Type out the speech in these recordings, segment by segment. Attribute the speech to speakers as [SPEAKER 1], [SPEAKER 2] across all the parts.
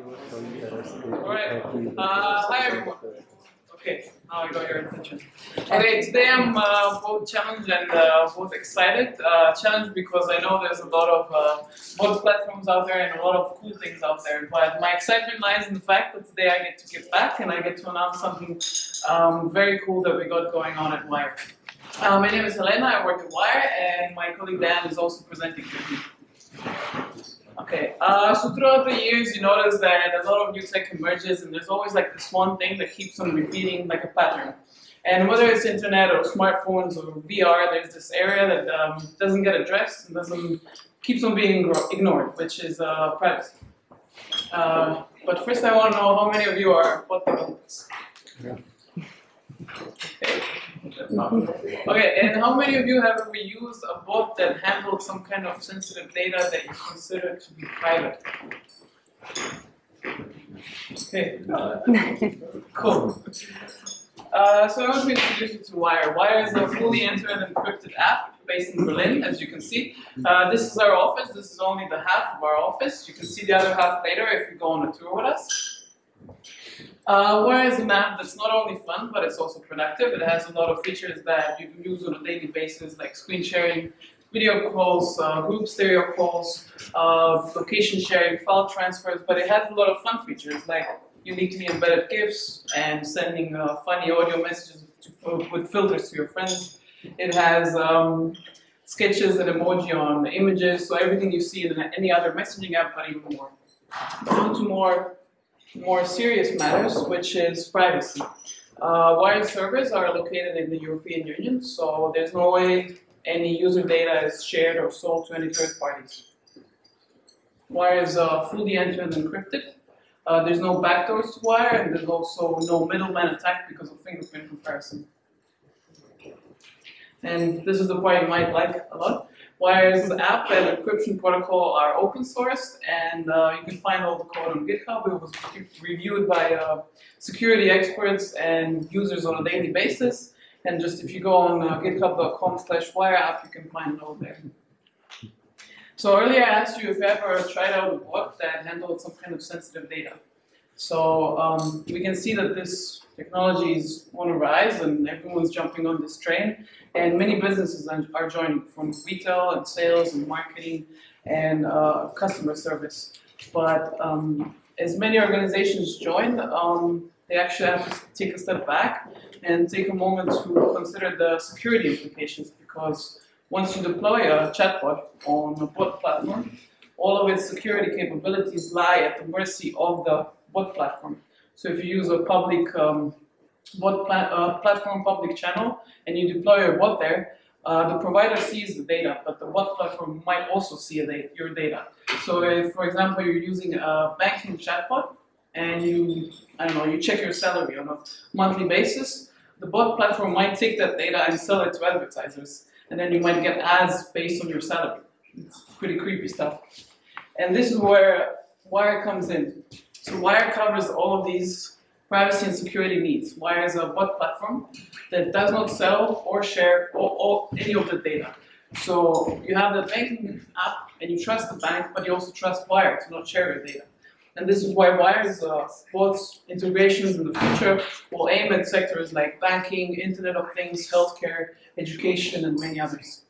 [SPEAKER 1] Alright, uh, hi everyone. Okay, now I got your attention. Okay, today I'm uh, both challenged and uh, both excited. Uh, challenged because I know there's a lot of uh, bot platforms out there and a lot of cool things out there. But my excitement lies in the fact that today I get to give back and I get to announce something um, very cool that we got going on at Wire. Uh, my name is Helena, I work at Wire, and my colleague Dan is also presenting with me. Okay, uh, so throughout the years, you notice that a lot of new tech emerges, and there's always like this one thing that keeps on repeating like a pattern. And whether it's internet or smartphones or VR, there's this area that um, doesn't get addressed and doesn't keeps on being ignored, which is uh, privacy. Uh, but first, I want to know how many of you are bot developers. Yeah. Okay. Okay, and how many of you have ever used a bot that handled some kind of sensitive data that you consider to be private? Okay, cool. Uh, so I want to introduce you to Wire. Wire is a fully end-to-end encrypted app based in Berlin, as you can see. Uh, this is our office. This is only the half of our office. You can see the other half later if you go on a tour with us. Uh, Wire is an app that's not only fun, but it's also productive. It has a lot of features that you can use on a daily basis, like screen sharing, video calls, uh, group stereo calls, uh, location sharing, file transfers, but it has a lot of fun features, like uniquely embedded GIFs and sending uh, funny audio messages to, with filters to your friends. It has um, sketches and emoji on images, so everything you see in any other messaging app, but even more. On to more more serious matters, which is privacy. Uh, servers are located in the European Union, so there's no way any user data is shared or sold to any third parties. Wire is uh, fully end-to-end -end encrypted. Uh, there's no backdoors to Wire, and there's also no middleman attack because of fingerprint comparison. And this is the part you might like a lot. Wire's app and encryption protocol are open sourced, and uh, you can find all the code on GitHub. It was reviewed by uh, security experts and users on a daily basis. And just if you go on uh, github.com slash wire app, you can find it all there. So earlier I asked you if you ever tried out a bot that handled some kind of sensitive data. So um, we can see that this technology is on a rise and everyone's jumping on this train. And many businesses are joining from retail and sales and marketing and uh, customer service. But um, as many organizations join, um, they actually have to take a step back and take a moment to consider the security implications because once you deploy a chatbot on a bot platform, all of its security capabilities lie at the mercy of the bot platform. So if you use a public um, bot uh, platform public channel and you deploy a bot there, uh, the provider sees the data, but the bot platform might also see your data. So if, for example, you're using a banking chatbot and you, I don't know, you check your salary on a monthly basis, the bot platform might take that data and sell it to advertisers. And then you might get ads based on your salary. It's pretty creepy stuff. And this is where Wire comes in. So Wire covers all of these privacy and security needs. Wire is a bot platform that does not sell or share any of the data. So you have the banking app and you trust the bank, but you also trust Wire to not share your data. And this is why Wire's uh, integrations in the future will aim at sectors like banking, Internet of Things, healthcare, education, and many others.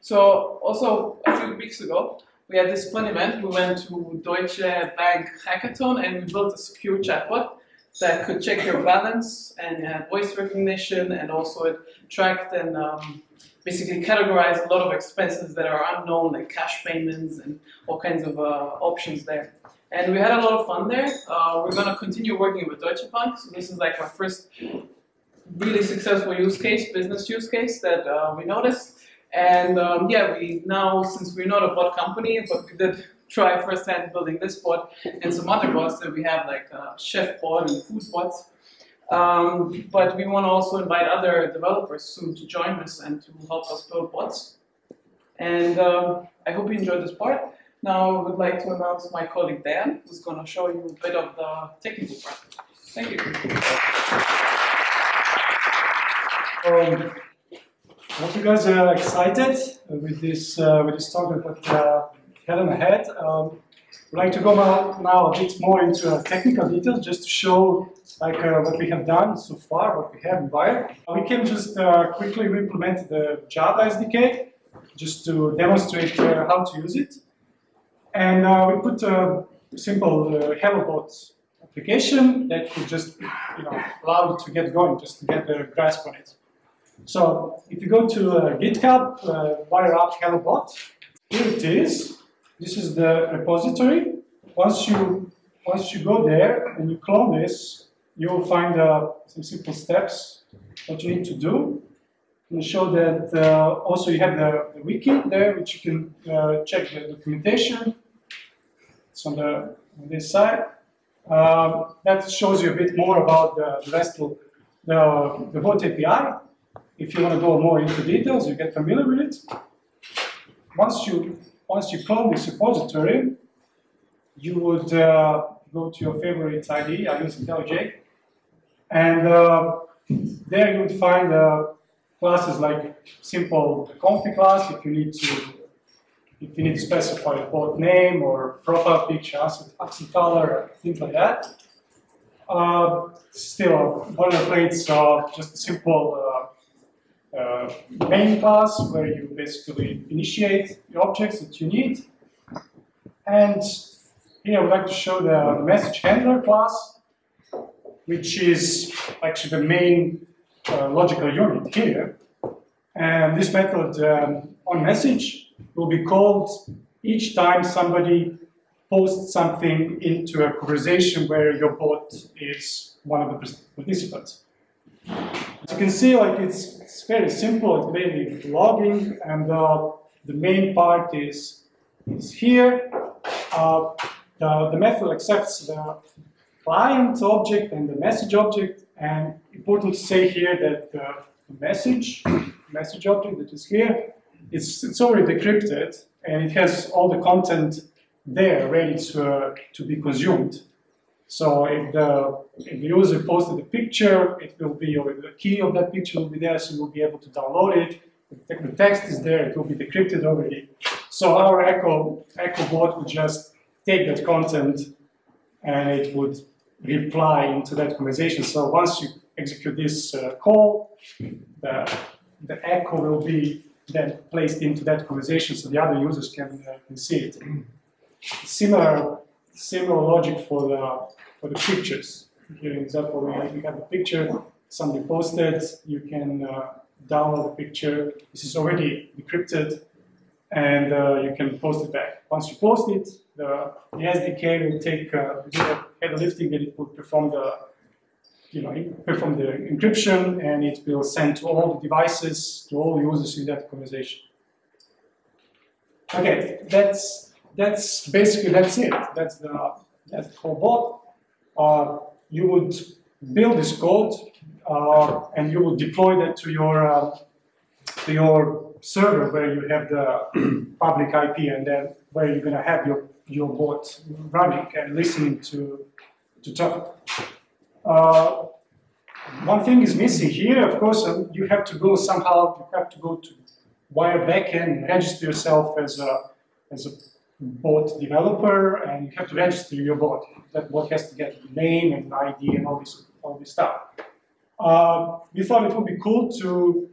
[SPEAKER 1] So also a few weeks ago, we had this fun event. We went to Deutsche Bank Hackathon and we built a secure chatbot that could check your balance and had voice recognition and also it tracked and um, basically categorized a lot of expenses that are unknown like cash payments and all kinds of uh, options there. And we had a lot of fun there. Uh, we're going to continue working with Deutsche Bank. So this is like our first really successful use case, business use case that uh, we noticed. And um, yeah, we now, since we're not a bot company, but we did try firsthand building this bot and some other bots that we have like uh, chef bot and food bots. Um, but we want to also invite other developers soon to join us and to help us build bots. And uh, I hope you enjoyed this part. Now I would like to announce my colleague Dan, who's going to show you a bit of the technical part. Thank you.
[SPEAKER 2] Um, hope you guys are excited with this uh, with this talk that uh, Helen had. Um, I'd like to go now, a bit more into uh, technical details just to show like uh, what we have done so far, what we have in Wire. We can just uh, quickly implement the Java SDK just to demonstrate uh, how to use it. And uh, we put a simple uh, HelloBot application that will just you know, allow you to get going, just to get the grasp on it. So if you go to uh, GitHub, uh, Wire App HelloBot, here it is. This is the repository. Once you once you go there and you clone this, you will find uh, some simple steps what you need to do. And show that uh, also you have the, the wiki there, which you can uh, check the documentation. It's on the on this side. Um, that shows you a bit more about the, the RESTful, the, the bot API. If you want to go more into details, you get familiar with it. Once you once you clone this repository, you would uh, go to your favorite IDE. I use IntelliJ, and uh, there you would find uh, classes like simple config class if you need to if you need to specify a bot name or profile picture, accent, accent color, things like that. Uh, still, boilerplate, so just simple uh, main class where you basically initiate the objects that you need. And here I would like to show the message handler class, which is actually the main uh, logical unit here. And this method um, on message will be called each time somebody posts something into a conversation where your bot is one of the participants. As you can see, like it's, it's very simple. It's mainly logging, and uh, the main part is is here. Uh, the, the method accepts the client object and the message object, and important to say here that the message message object that is here it's, it's already decrypted and it has all the content there ready to, uh, to be consumed. So if the, if the user posted a picture, it will be, or the key of that picture will be there, so you'll be able to download it. If the text is there, it will be decrypted already. So our Echo, Echo bot would just take that content and it would reply into that conversation. So once you execute this uh, call, the, the echo will be then placed into that conversation so the other users can, uh, can see it. Similar, similar logic for the, for the pictures. Here, example, we have, a picture, somebody posted, you can uh, download the picture. This is already decrypted, and uh, you can post it back. Once you post it, the, the SDK will take uh, the header lifting and it will perform the you know, perform the encryption and it will send to all the devices, to all users in that conversation. Okay, that's that's basically that's it. That's the that's the whole bot. Uh, you would build this code uh, and you would deploy that to your uh, to your server where you have the public IP and then where you're gonna have your your bot running and listening to to talk. Uh, one thing is missing here, of course, um, you have to go somehow, you have to go to Wire backend, register yourself as a, as a bot developer, and you have to register your bot. That bot has to get the name and ID and all this, all this stuff. Uh, we thought it would be cool to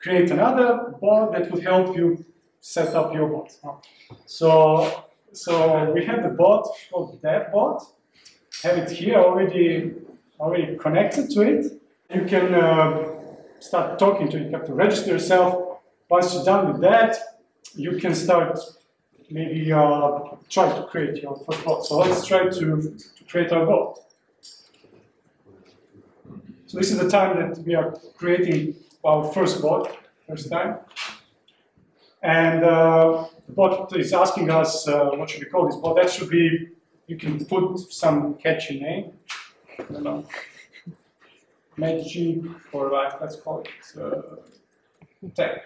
[SPEAKER 2] create another bot that would help you set up your bot. So, so we have the bot called DevBot. Have it here already already connected to it. You can uh, start talking to it. You have to register yourself. Once you're done with that, you can start maybe uh, try to create your first bot. So let's try to, to create our bot. So this is the time that we are creating our first bot, first time. And uh, the bot is asking us, uh, what should we call this bot? That should be, you can put some catchy name. I don't know, Magic or like, let's call it uh, tech.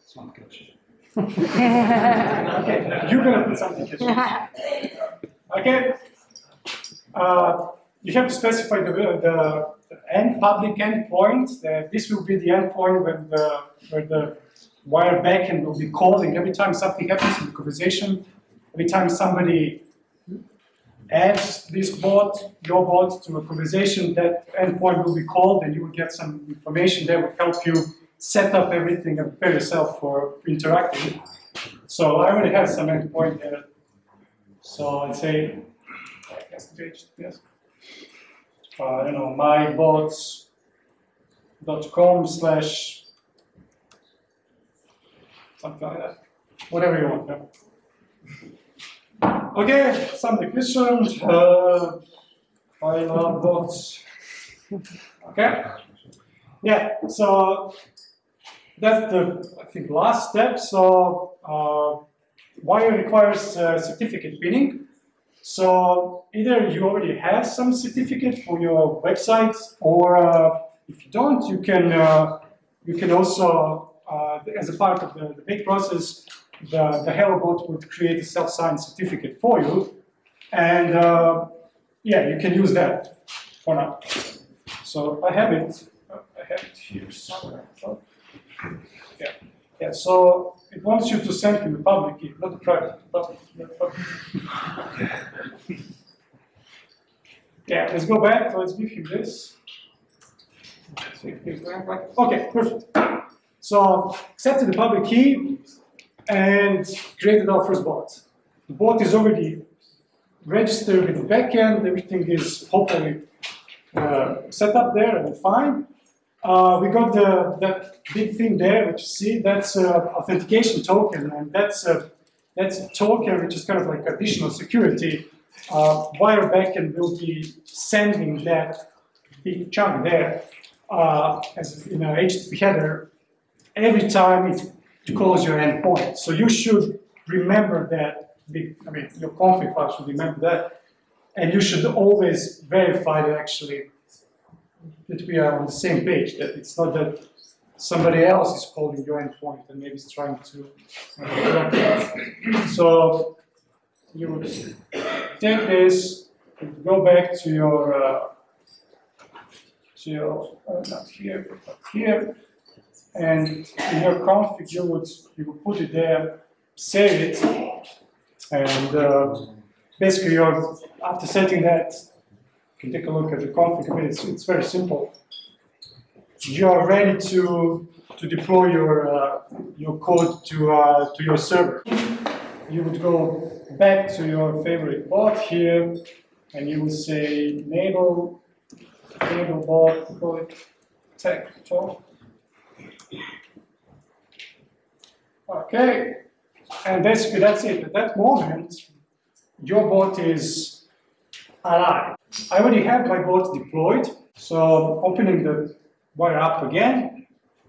[SPEAKER 2] It's not catchy. Okay, you're gonna put something. Okay. Uh, you have to specify the, the, the end public endpoint. That this will be the endpoint when the where the wire backend will be calling every time something happens in the conversation. every time somebody adds this bot, your bot to a conversation, that endpoint will be called and you will get some information that will help you set up everything and prepare yourself for interacting. So I already have some endpoint there. So I'd say, I guess the yes. Uh, you know, mybots.com slash something like that. Whatever you want. yeah. Okay, some questions. Uh, I love bots. Okay. Yeah. So that's the I think last step. So uh, Wire requires uh, certificate pinning. So either you already have some certificate for your website, or uh, if you don't, you can uh, you can also, uh, as a part of the, the big process, the, the would create a self-signed certificate for you, and uh, yeah, you can use that for now. So I have it. I have it here somewhere. Yeah, yeah. So it wants you to send him a public key, not a private, public. Yeah, let's go back. Let's give him this. Okay, perfect. So accepted the public key and created our first bot. The bot is already registered with the backend. Everything is hopefully uh, set up there and fine. Uh, we got the that big thing there, which you see, that's an authentication token, and that's a that's a token which is kind of like additional security. Uh, Wire backend will be sending that big chunk there uh, as in a HTTP header every time it calls your endpoint. So you should remember that. I mean, your config file should remember that, and you should always verify that actually that we are on the same page. That it's not that somebody else is calling your endpoint and maybe is trying to uh. So you would take this, and go back to your uh, to your uh, not here, but here, and in your config you would you would put it there, save it, and uh, basically after setting that, can take a look at the config. I mean, it's, it's very simple. You are ready to to deploy your uh, your code to uh, to your server. You would go back to your favorite bot here, and you would say enable enable bot it tech talk. Okay, and basically that's it. At that moment, your bot is alive. I already have my bot deployed, so opening the Wire app again,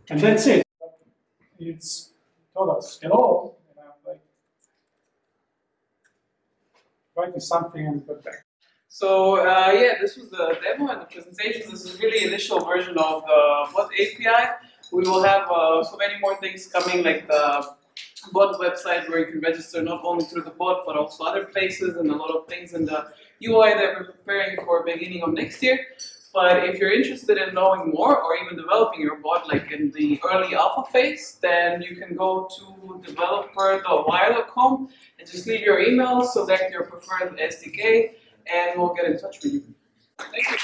[SPEAKER 2] and that's it. It's told us hello, and I'm like writing something and put back.
[SPEAKER 1] So uh, yeah, this was the demo and the presentation. This is really initial version of the bot API. We will have uh, so many more things coming, like the bot website where you can register not only through the bot but also other places and a lot of things in the UI that we're preparing for beginning of next year. But if you're interested in knowing more or even developing your bot like in the early alpha phase, then you can go to developer.wire.com and just leave your email, select your preferred SDK, and we'll get in touch with you. Thank you.